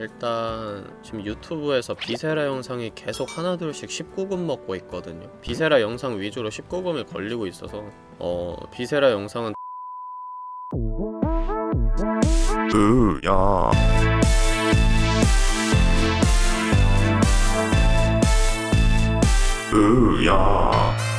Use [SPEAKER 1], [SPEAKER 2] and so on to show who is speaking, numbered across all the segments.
[SPEAKER 1] 일단 지금 유튜브에서 비세라 영상이 계속 하나둘씩 19금 먹고 있거든요. 비세라 영상 위주로 19금이 걸리고 있어서 어 비세라 영상은
[SPEAKER 2] 으야. 으야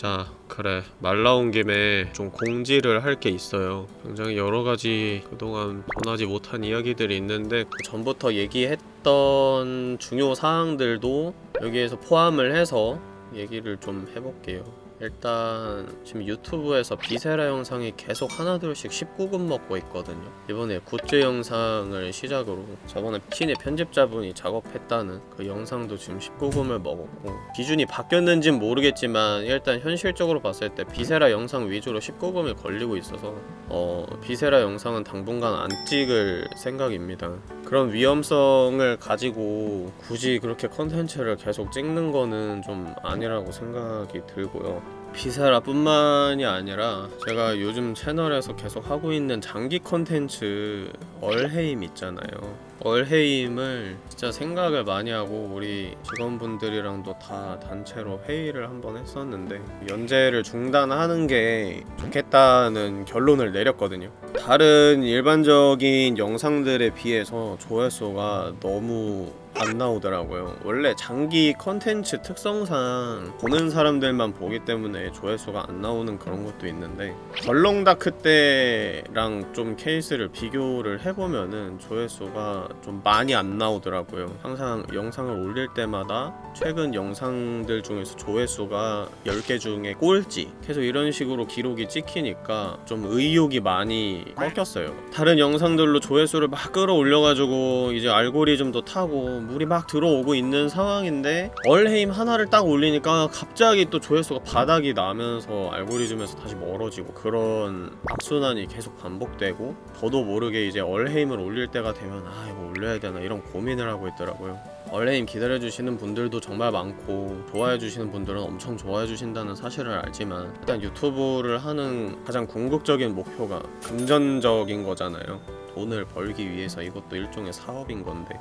[SPEAKER 1] 자 그래. 말 나온 김에 좀 공지를 할 게 있어요. 굉장히 여러가지 그동안 전하지 못한 이야기들이 있는데 그 전부터 얘기했던 중요 사항들도 여기에서 포함을 해서 얘기를 좀 해볼게요 일단 지금 유튜브에서 비세라 영상이 계속 하나둘씩 19금 먹고 있거든요. 이번에 굿즈 영상을 시작으로 저번에 신의 편집자분이 작업했다는 그 영상도 지금 19금을 먹었고 기준이 바뀌었는진 모르겠지만 일단 현실적으로 봤을 때 비세라 영상 위주로 19금이 걸리고 있어서 어 비세라 영상은 당분간 안 찍을 생각입니다 그런 위험성을 가지고 굳이 그렇게 컨텐츠를 계속 찍는 거는 좀 아니라고 생각이 들고요 비세라뿐만이 아니라 제가 요즘 채널에서 계속 하고 있는 장기 컨텐츠 얼헤임 있잖아요. 얼헤임을 진짜 생각을 많이 하고 우리 직원분들이랑도 다 단체로 회의를 한번 했었는데 연재를 중단하는 게 좋겠다는 결론을 내렸거든요. 다른 일반적인 영상들에 비해서 조회수가 너무 안 나오더라고요. 원래 장기 컨텐츠 특성상 보는 사람들만 보기 때문에 조회수가 안 나오는 그런 것도 있는데 덜렁다크 때랑 좀 케이스를 비교를 해보면은 조회수가 좀 많이 안 나오더라고요. 항상 영상을 올릴 때마다 최근 영상들 중에서 조회수가 10개 중에 꼴찌 계속 이런 식으로 기록이 찍히니까 좀 의욕이 많이 꺾였어요. 다른 영상들로 조회수를 막 끌어올려가지고 이제 알고리즘도 타고 물이 막 들어오고 있는 상황인데 얼헤임 하나를 딱 올리니까 갑자기 또 조회수가 바닥이 나면서 알고리즘에서 다시 멀어지고 그런 악순환이 계속 반복되고 저도 모르게 이제 얼헤임을 올릴 때가 되면 아 이거 올려야 되나 이런 고민을 하고 있더라고요. 얼레임 기다려주시는 분들도 정말 많고 좋아해주시는 분들은 엄청 좋아해주신다는 사실을 알지만 일단 유튜브를 하는 가장 궁극적인 목표가 금전적인 거잖아요. 돈을 벌기 위해서 이것도 일종의 사업인 건데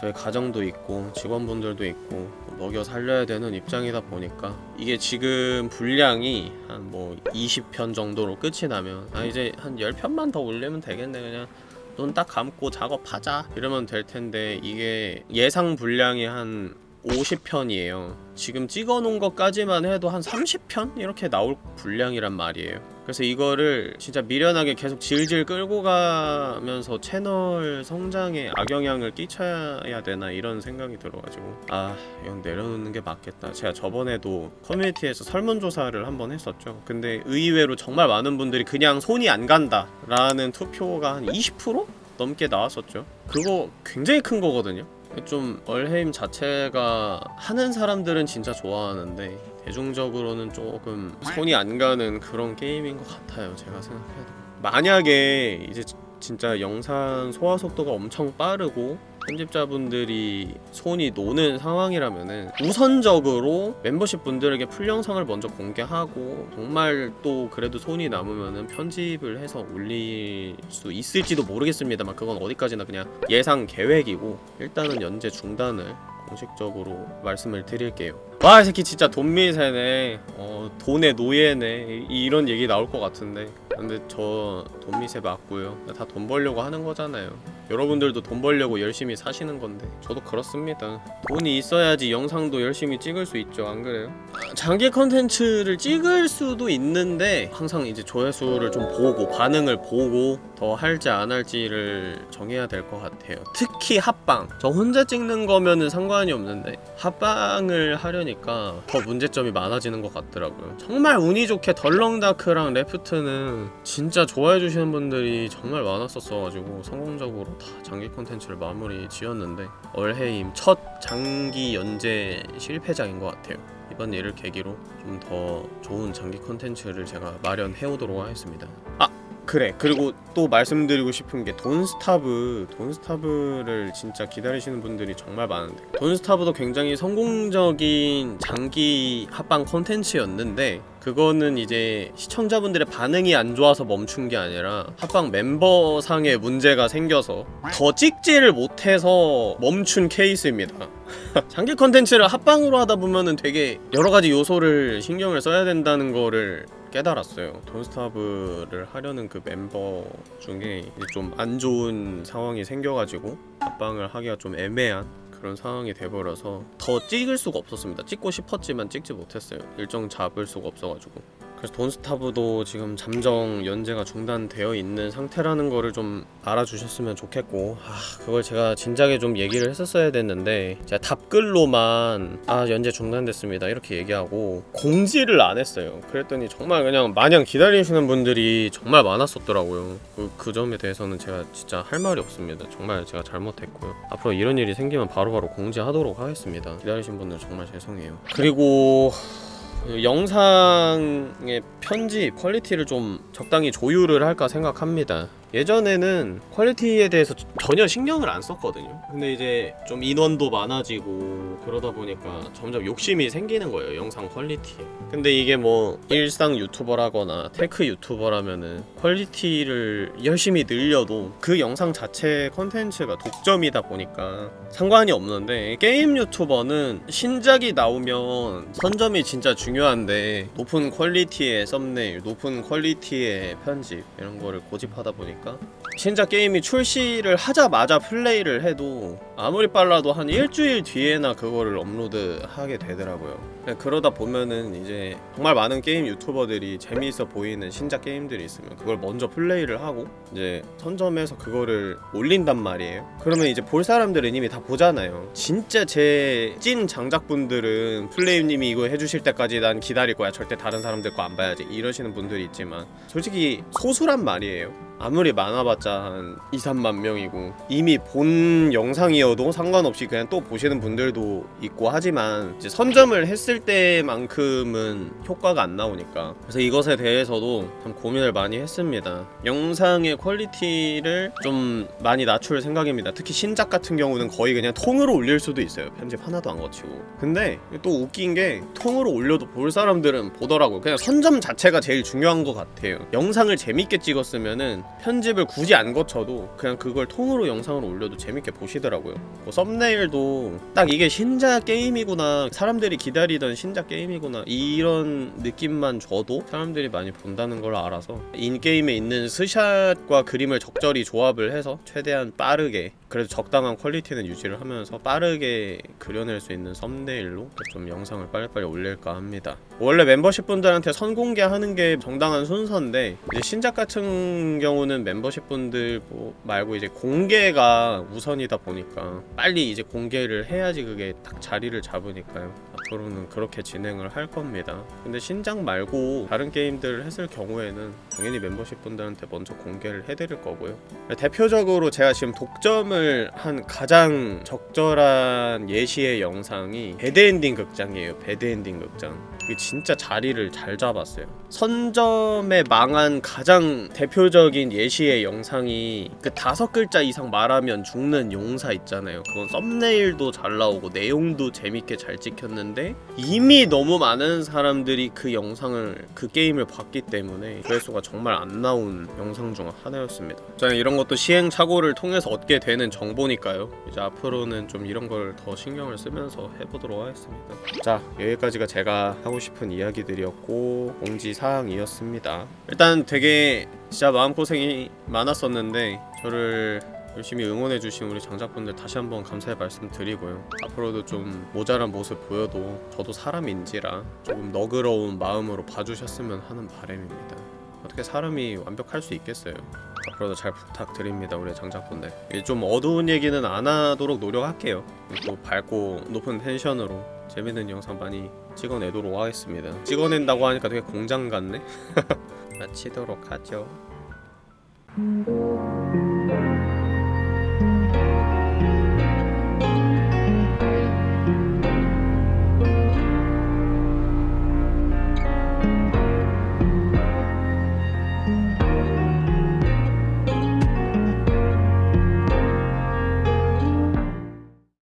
[SPEAKER 1] 저희 가정도 있고 직원분들도 있고 먹여 살려야 되는 입장이다 보니까 이게 지금 분량이 한 뭐 20편 정도로 끝이 나면 아 이제 한 10편만 더 올리면 되겠네 그냥 눈 딱 감고 작업하자 이러면 될 텐데 이게 예상 분량이 한 50편이에요 지금 찍어놓은 것까지만 해도 한 30편? 이렇게 나올 분량이란 말이에요 그래서 이거를 진짜 미련하게 계속 질질 끌고 가면서 채널 성장에 악영향을 끼쳐야 되나 이런 생각이 들어가지고. 아 이건 내려놓는 게 맞겠다. 제가 저번에도 커뮤니티에서 설문조사를 한번 했었죠. 근데 의외로 정말 많은 분들이 그냥 손이 안 간다 라는 투표가 한 20%? 넘게 나왔었죠. 그거 굉장히 큰 거거든요 좀 얼헤임 자체가 하는 사람들은 진짜 좋아하는데 대중적으로는 조금 손이 안 가는 그런 게임인 것 같아요 제가 생각해도. 만약에 이제 진짜 영상 소화 속도가 엄청 빠르고 편집자분들이 손이 노는 상황이라면은 우선적으로 멤버십 분들에게 풀 영상을 먼저 공개하고 정말 또 그래도 손이 남으면은 편집을 해서 올릴 수 있을지도 모르겠습니다만 그건 어디까지나 그냥 예상 계획이고 일단은 연재 중단을 공식적으로 말씀을 드릴게요. 와 이 새끼 진짜 돈미세네. 어 돈의 노예네. 이- 이런 얘기 나올 것 같은데. 근데 저 돈미세 맞고요. 다 돈 벌려고 하는 거잖아요 여러분들도 돈 벌려고 열심히 사시는 건데 저도 그렇습니다. 돈이 있어야지 영상도 열심히 찍을 수 있죠 안 그래요? 아, 장기 컨텐츠를 찍을 수도 있는데 항상 이제 조회수를 좀 보고 반응을 보고 더 할지 안 할지를 정해야 될 것 같아요. 특히 합방. 저 혼자 찍는 거면은 상관이 없는데 합방을 하려니까 더 문제점이 많아지는 것 같더라고요. 정말 운이 좋게 덜렁다크랑 레프트는 진짜 좋아해 주시는 분들이 정말 많았었어가지고 성공적으로 다 장기 콘텐츠를 마무리 지었는데 얼해임 첫 장기 연재 실패작인 것 같아요 이번 일을 계기로 좀 더 좋은 장기 콘텐츠를 제가 마련해 오도록 하겠습니다 아! 그래. 그리고 또 말씀드리고 싶은 게 돈스타브 돈스타브를 진짜 기다리시는 분들이 정말 많은데. 돈스타브도 굉장히 성공적인 장기 합방 콘텐츠였는데 그거는 이제 시청자분들의 반응이 안 좋아서 멈춘 게 아니라 합방 멤버상의 문제가 생겨서 더 찍지를 못해서 멈춘 케이스입니다. 장기 컨텐츠를 합방으로 하다 보면은 되게 여러 가지 요소를 신경을 써야 된다는 거를 깨달았어요. 돈스타브를 하려는 그 멤버 중에 좀 안 좋은 상황이 생겨가지고 합방을 하기가 좀 애매한 그런 상황이 돼버려서 더 찍을 수가 없었습니다. 찍고 싶었지만 찍지 못했어요. 일정 잡을 수가 없어가지고. 그래서 돈스타브도 지금 잠정 연재가 중단되어 있는 상태라는 거를 좀 알아주셨으면 좋겠고 아 그걸 제가 진작에 좀 얘기를 했었어야 됐는데 제가 답글로만 아 연재 중단됐습니다 이렇게 얘기하고 공지를 안 했어요. 그랬더니 정말 그냥 마냥 기다리시는 분들이 정말 많았었더라고요. 그, 그 점에 대해서는 제가 진짜 할 말이 없습니다. 정말 제가 잘못했고요. 앞으로 이런 일이 생기면 바로바로 공지하도록 하겠습니다. 기다리신 분들 정말 죄송해요. 그리고 그 영상의 편집 quality를 좀 적당히 조율을 할까 생각합니다 예전에는 quality에 대해서 전혀 신경을 안 썼거든요. 근데 이제 좀 인원도 많아지고 그러다 보니까 점점 욕심이 생기는 거예요 영상 quality에. 근데 이게 뭐 일상 유튜버라거나 tech 유튜버라면은 quality를 열심히 늘려도 그 영상 자체 컨텐츠가 독점이다 보니까 상관이 없는데 게임 유튜버는 신작이 나오면 선점이 진짜 중요한데 높은 quality의 썸네일, 높은 quality의 편집 이런 거를 고집하다 보니까 신작 게임이 출시를 하자마자 플레이를 해도 아무리 빨라도 한 일주일 뒤에나 그거를 업로드하게 되더라고요. 네, 그러다 보면은 이제 정말 많은 게임 유튜버들이 재미있어 보이는 신작 게임들이 있으면 그걸 먼저 플레이를 하고 이제 선점해서 그거를 올린단 말이에요. 그러면 이제 볼 사람들은 이미 다 보잖아요. 진짜 제 찐 장작분들은 플레임님이 이거 해주실 때까지 난 기다릴 거야. 절대 다른 사람들 거 안 봐야지. 이러시는 분들이 있지만 솔직히 소수란 말이에요 아무리 많아봤자 한 2, 3만 명이고. 이미 본 영상이어도 상관없이 그냥 또 보시는 분들도 있고 하지만 이제 선점을 했을 때만큼은 효과가 안 나오니까. 그래서 이것에 대해서도 참 고민을 많이 했습니다. 영상의 quality를 좀 많이 낮출 생각입니다. 특히 신작 같은 경우는 거의 그냥 통으로 올릴 수도 있어요. 편집 하나도 안 거치고. 근데 또 웃긴 게 통으로 올려도 볼 사람들은 보더라고요. 그냥 선점 자체가 제일 중요한 것 같아요. 영상을 재밌게 찍었으면은 편집을 굳이 안 거쳐도 그냥 그걸 통으로 영상으로 올려도 재밌게 보시더라고요. 뭐 thumbnail도 딱 이게 신작 게임이구나 사람들이 기다리던 신작 게임이구나 이런 느낌만 줘도 사람들이 많이 본다는 걸 알아서 in-game에 있는 스샷과 그림을 적절히 조합을 해서 최대한 빠르게 그래도 적당한 quality는 유지를 하면서 빠르게 그려낼 수 있는 썸네일로 좀 영상을 빨리빨리 올릴까 합니다. 원래 멤버십 분들한테 선공개하는 게 정당한 순서인데 이제 신작 같은 경우는 멤버십 분들 뭐 말고 이제 공개가 우선이다 보니까 빨리 이제 공개를 해야지 그게 딱 자리를 잡으니까요 앞으로는 그렇게 진행을 할 겁니다. 근데 신작 말고 다른 게임들을 했을 경우에는 당연히 멤버십 분들한테 먼저 공개를 해드릴 거고요. 대표적으로 제가 지금 독점을 한 가장 적절한 예시의 영상이 배드엔딩 극장이에요 배드엔딩 극장. 이게 진짜 자리를 잘 잡았어요. 선점에 망한 가장 대표적인 예시의 영상이 그 다섯 글자 이상 말하면 죽는 용사 있잖아요. 그건 썸네일도 잘 나오고 내용도 재밌게 잘 찍혔는데 이미 너무 많은 사람들이 그 영상을 그 게임을 봤기 때문에 조회수가 정말 안 나온 영상 중 하나였습니다. 저는 이런 것도 시행착오를 통해서 얻게 되는 정보니까요. 이제 앞으로는 좀 이런 걸 더 신경을 쓰면서 해보도록 하겠습니다. 자 여기까지가 제가 하고 싶은 이야기들이었고 공지사항이었습니다. 일단 되게 진짜 마음고생이 많았었는데 저를 열심히 응원해주신 우리 장작분들 다시 한번 감사의 말씀 드리고요. 앞으로도 좀 모자란 모습 보여도 저도 사람인지라 조금 너그러운 마음으로 봐주셨으면 하는 바람입니다. 어떻게 사람이 완벽할 수 있겠어요? 앞으로도 잘 부탁드립니다 우리 장작분들. 이좀 어두운 얘기는 안 하도록 노력할게요. 또 밝고 높은 텐션으로 재밌는 영상 많이 찍어내도록 하겠습니다. 찍어낸다고 하니까 되게 공장 같네? 마치도록 하죠